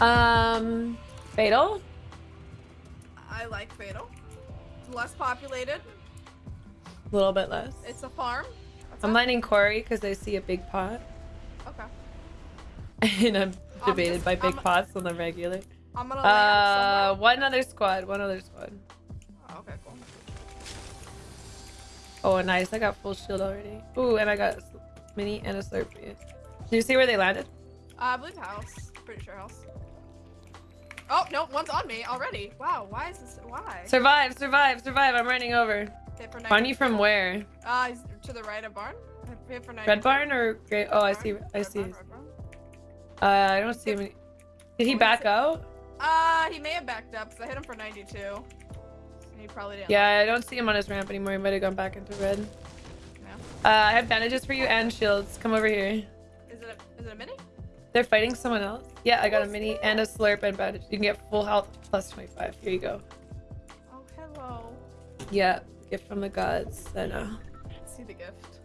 Um, Fatal? I like Fatal. Less populated. A little bit less. It's a farm. What's I'm up? landing Corey because I see a big pot. Okay. and I'm debated just- by big I'm- pots on the regular. I'm gonna Uh, one other squad. One other squad. Oh, okay, cool. Oh, nice. I got full shield already. Ooh, and I got mini and a slurpee. Do you see where they landed? Uh, I believe house. Pretty sure house. Oh no, one's on me already. Wow, why is this? Why? Survive, survive, survive. I'm running over. You from where? Uh, to the right of barn. For 92. Red barn or great? Oh, I see. I see. barn, barn. Uh, I don't see him. Did he back out? Uh, he may have backed up because I hit him for 92. He probably didn't. Yeah, I don't see him on his ramp anymore. He might have gone back into red. No. Uh, I have bandages for you and shields. Come over here. Is it a, is it a mini? They're fighting someone else. Yeah, I got a mini and a slurp and bandage. You can get full health plus 25. Here you go. Oh, hello. Yeah, gift from the gods. I know. See the gift.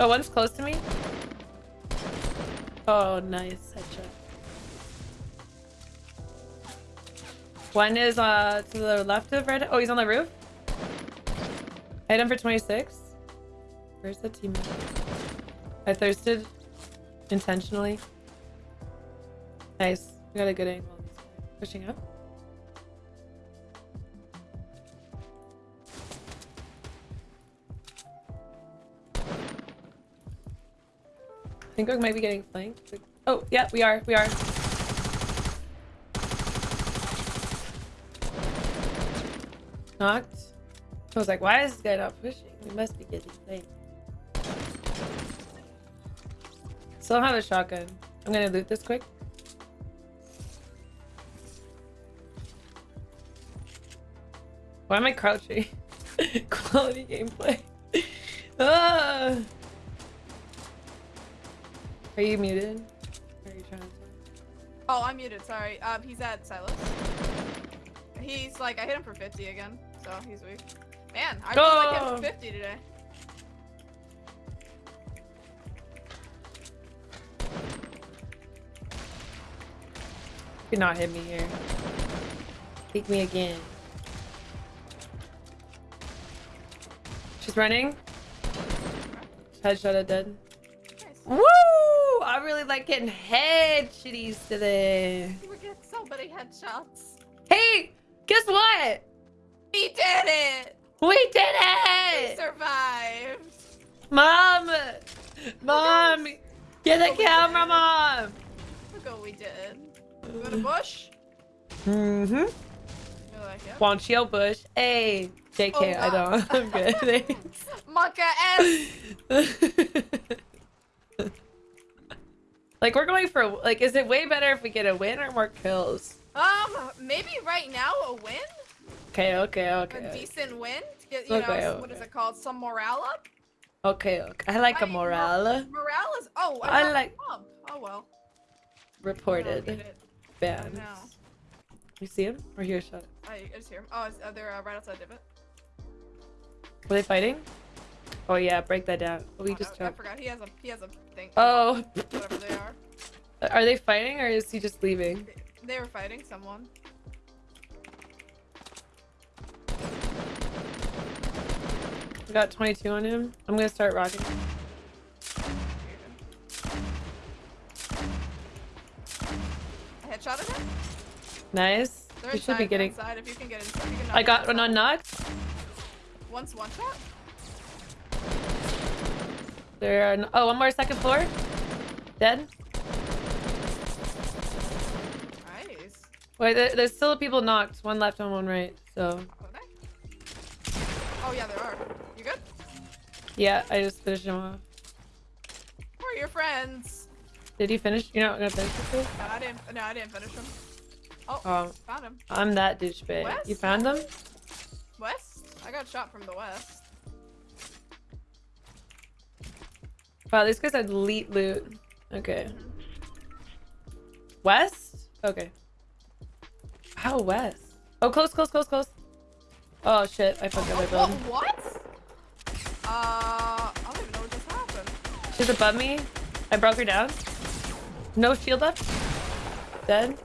Oh, one's close to me. Oh, nice headshot. One is uh to the left of red. Oh, he's on the roof. Hit him for 26. Where's the teammate? I thirsted intentionally. Nice. We got a good angle. Pushing up. I think we might be getting flanked. Oh, yeah, we are. We are. Knocked. I was like, why is this guy not pushing? We must be getting flanked. Still have a shotgun. I'm gonna loot this quick. Why am I crouching? Quality gameplay. ah! Are you muted? Are you trying to? Oh, I'm muted. Sorry. Um, he's at Silas. He's like, I hit him for 50 again, so he's weak. Man, I really like hit him for 50 today. You not hit me here. Take me again. She's running. Headshot at dead. Nice. Woo! I really like getting head shitties today. We're getting so many headshots. Hey, guess what? We did it! We did it! We survived! Mom! Mom! Get the camera, mom! Look what we did. We got a bush. Mm-hmm. You like it? Want you, Bush? Hey, JK, Oh, I don't. I'm good. Thanks. Monka S! like we're going for like is it way better if we get a win or more kills? Um, maybe right now a win? Okay, okay, Okay. A decent win? To get, you Okay, know, what is it called? Some morale up? Okay, okay. I like a I- morale Morale is. Oh, I I, like- up. Oh well. I reported it. You see him? Or hear a shot? I, I just hear him. Oh, uh, they're uh, right outside divot. Were they fighting? Oh yeah, break that down. Oh, we Oh, just no, I forgot. He has a he has a thing. Oh, Whatever they are. are they fighting or is he just leaving? They were fighting someone. I got 22 on him. I'm gonna start rocking. I headshotted him. Nice. You should be getting. inside. If you can get inside, you can knock I got one inside. unknocked. Once one shot. There are. Oh, one more second floor. Dead. Nice. Wait, there, there's still people knocked. One left and one right. So? Oh yeah, there are. You good? yeah, I just finished him off. We're your friends. Did you finish? You're not gonna finish this? No, I didn't. No, I didn't finish him. Oh, Oh, found him. I'm that douchebag. West? You found them? West. I got shot from the west. Wow, these guys had elite loot. Okay. West? Okay. How west? Oh, close, close, close, close. Oh shit, I fucked up my build. what? what? Uh, I don't even know what just happened. She's above me. I broke her down. No shield up. Dead.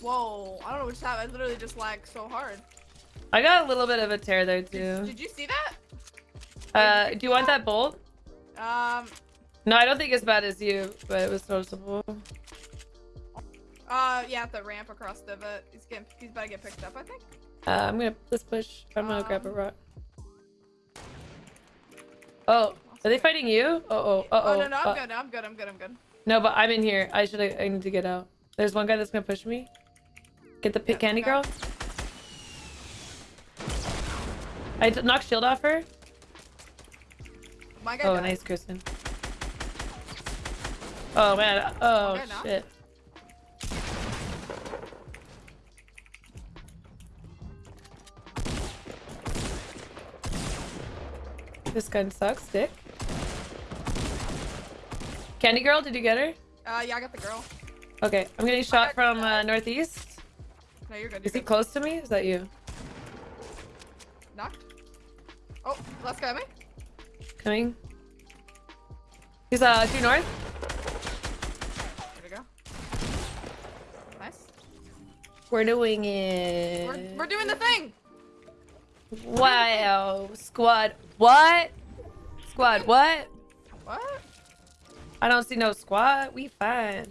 Whoa, I don't know what just happened. I literally just lagged so hard. I got a little bit of a tear there too. did you see that? Uh, do you want that bolt? Um, No, I don't think as bad as you, but it was noticeable. uh, yeah, the ramp across the divot. He's getting, he's about to get picked up, I think. Uh, I'm gonna let's push. I'm gonna grab a Um, rock. Oh, are they fighting you? Uh oh. Uh Oh, oh. no, no, I'm good. I'm good. I'm good. I'm good. No, but I'm in here. I should. I need to get out. There's one guy that's gonna push me. Get the pit candy girl. I knocked shield off her. My guy Oh, died. nice, Kristen. Oh man. Oh shit. This gun sucks, dick. Candy girl, did you get her? Uh, yeah, I got the girl. Okay, I'm getting shot from uh, northeast. No, you're good. Is You're he good. close to me? Is that you? Knocked. Oh, last guy, me. Coming. He's uh due north. There we go. Nice. We're doing it. We're, we're doing the thing. Wow, squad. What? Squad, what? What? I don't see no squad. We fine.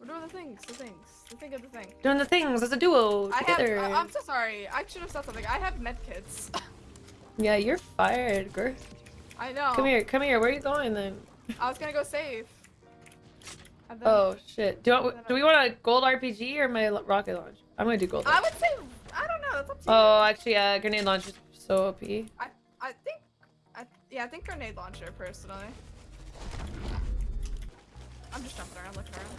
We're doing the things. The things. The thing of the thing. Doing the things as a duo I have. I'm so sorry. I should have said something. I have medkits. Yeah, you're fired, girl. I know. Come here, come here. Where are you going then? I was gonna go save. Then- Oh shit. Do you want, do we want a gold RPG or my rocket launch? I'm gonna do gold. I would say. I don't know. That's up to you. Oh, actually, uh, grenade launch is so OP. I I think. I yeah. I think grenade launcher personally. I'm just jumping around, looking around.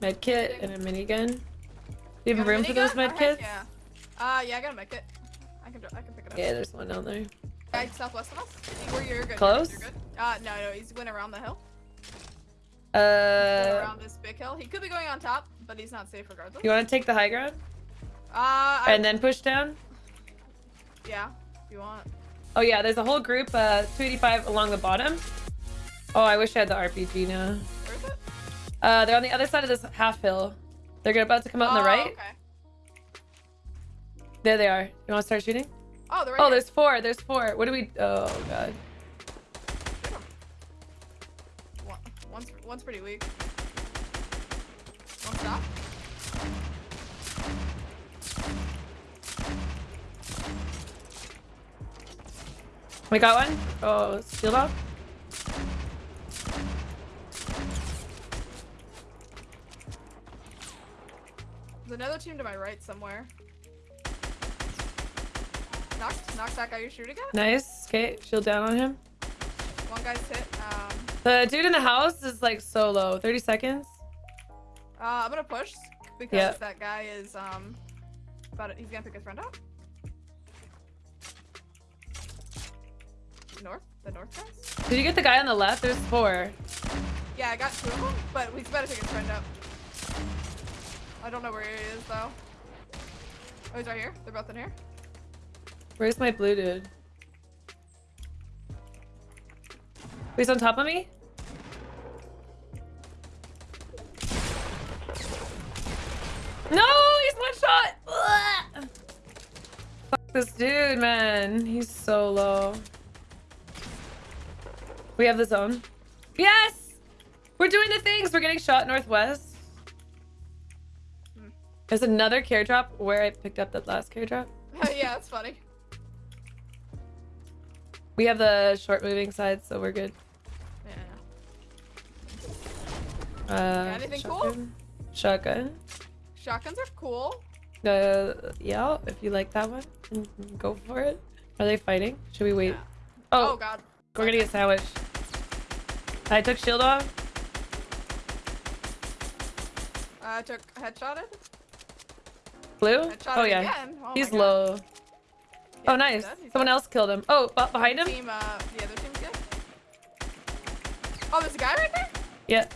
Med kit and a minigun. Do you have a room for those med Oh, kits? Yeah. Uh, yeah. I got a med kit. I can. I can pick it up. Yeah, there's one down there. Guy southwest of us. Where you're good. Close? You're good. Uh, no, no. He's went around the hill. Uh, Going around this big hill. He could be going on top, but he's not safe regardless. you want to take the high ground Uh, I, and then push down? yeah. If you want. Oh yeah, there's a whole group, uh, 285 along the bottom. Oh, I wish I had the RPG now. Where is it? Uh, they're on the other side of this half hill. They're gonna- about to come out on the Oh, right. Okay. There they are. You want to start shooting? Oh, right Oh, here. there's four. There's four. What do we? Oh god. One, one's one's pretty weak. One stop. We got one. Oh, shield off. There's another team to my right somewhere. Knocked, knocked that guy you're shooting at. Nice. Okay, shield down on him. One guy's hit. Um, The dude in the house is like so low. 30 seconds. uh, I'm gonna push because Yeah. that guy is um, about he's gonna pick his friend up. North, the north guys. Did you get the guy on the left? There's four. Yeah, I got two of them, but he's about to pick his friend up. I don't know where he is though. Oh, he's right here. They're both in here. Where's my blue dude? He's on top of me? No, he's one shot. Ugh. Fuck this dude, man. He's so low. We have the zone. Yes! We're doing the things. We're getting shot northwest. There's another care drop where I picked up that last care drop. yeah, that's funny. We have the short moving side, so we're good. Yeah. Uh, anything cool? shotgun. Shotgun. Shotguns are cool. Uh, yeah, if you like that one, go for it. Are they fighting? Should we wait? Yeah. Oh, Oh, god. we're gonna get sandwiched. I took shield off. I took headshotted. Blue? Oh yeah. Oh, he's low. Yeah, oh nice. he's Someone dead. else killed him. Oh, but behind him? Team, uh, the other team's good. Oh, there's a guy right there? Yeah.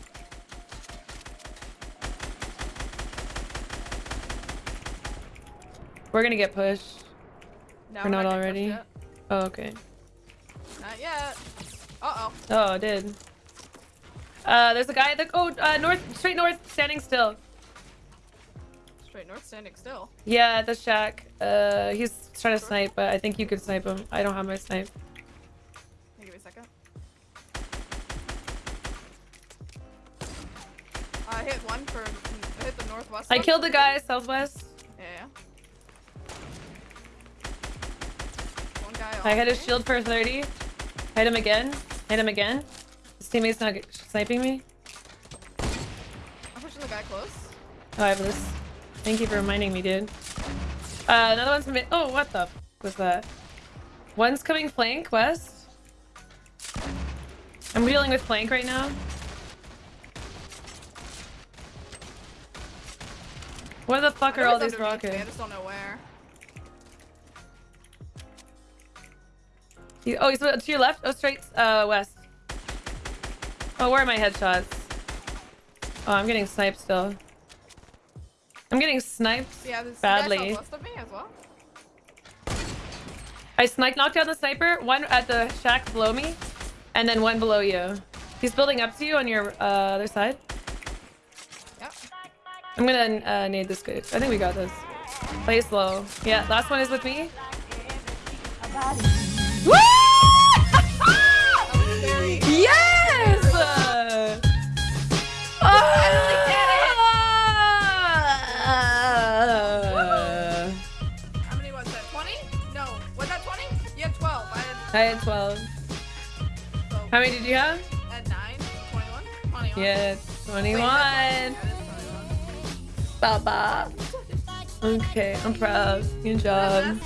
We're gonna get pushed. No, We're not already? Oh, okay. Not yet. Uh-oh. Oh, I did. Uh, there's a guy that oh uh, north, straight north, standing still. Straight north, standing still. Yeah, at the shack. Uh, he's trying to snipe, but I think you could snipe him. I don't have my snipe. Give me a second. I hit one for. I hit the northwest. I one. killed the guy southwest. Yeah. One guy. I hit his shield for 30. Hit him again. Hit him again. His teammate's not sniping me. I'm pushing the guy close. Oh, I have this. Thank you for reminding me, dude. Uh, another one's from. Oh, what the f was that? One's coming flank west. I'm dealing with flank right now. Where the fuck are all these me, I just don't know where. He- oh, he's to your left? Oh, straight uh, west. Oh, where are my headshots? Oh, I'm getting sniped still. I'm getting sniped Yeah, there's badly. guy southwest of me as well. I sniped, knocked down the sniper. One at the shack below me, and then one below you. He's building up to you on your uh, other side. Yep. I'm gonna uh, nade this guy. I think we got this. Play slow. Yeah, last one is with me. I had 12. so How many did you have? at 9. 21? 21. Yeah, Wait, 21. Baba. Okay, I'm proud. Good job.